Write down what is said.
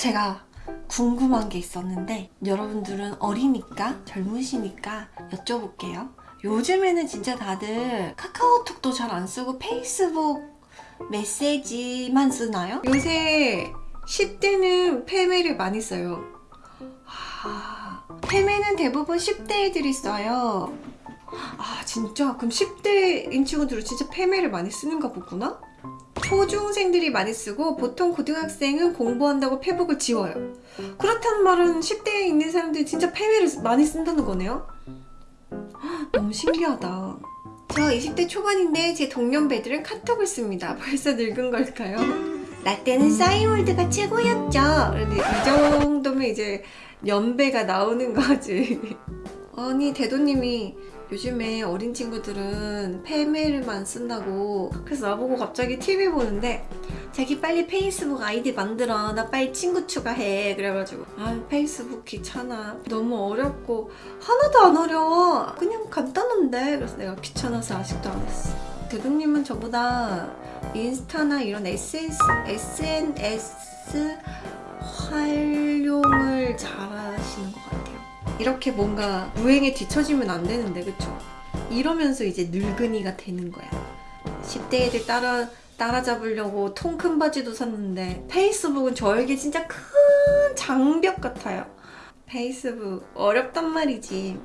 제가 궁금한 게 있었는데 여러분들은 어리니까 젊으시니까 여쭤볼게요. 요즘에는 진짜 다들 카카오톡도 잘 안 쓰고 페이스북 메시지만 쓰나요? 요새 10대는 페메를 많이 써요. 아, 페메는 대부분 10대 애들이 써요. 아 진짜? 그럼 10대인 친구들은 진짜 페메를 많이 쓰는가 보구나? 초중생들이 많이 쓰고 보통 고등학생은 공부한다고 페북을 지워요. 그렇다는 말은 10대에 있는 사람들이 진짜 페메를 많이 쓴다는 거네요? 헉, 너무 신기하다. 저 20대 초반인데 제 동년배들은 카톡을 씁니다. 벌써 늙은 걸까요? 나 때는 싸이월드가 최고였죠. 그런데 이 정도면 이제 연배가 나오는 거지. 아니 대도님이 요즘에 어린 친구들은 페메일만 쓴다고 그래서 나보고 갑자기 TV 보는데 자기 빨리 페이스북 아이디 만들어 나 빨리 친구 추가해 그래가지고. 아 페이스북 귀찮아. 너무 어렵고 하나도 안 어려워. 그냥 간단한데. 그래서 내가 귀찮아서 아직도 안 했어. 대도님은 저보다 인스타나 이런 SNS, SNS 이렇게 뭔가 유행에 뒤처지면 안 되는데 그쵸? 이러면서 이제 늙은이가 되는 거야. 10대 애들 따라 따라잡으려고 통 큰 바지도 샀는데 페이스북은 저에게 진짜 큰 장벽 같아요. 페이스북 어렵단 말이지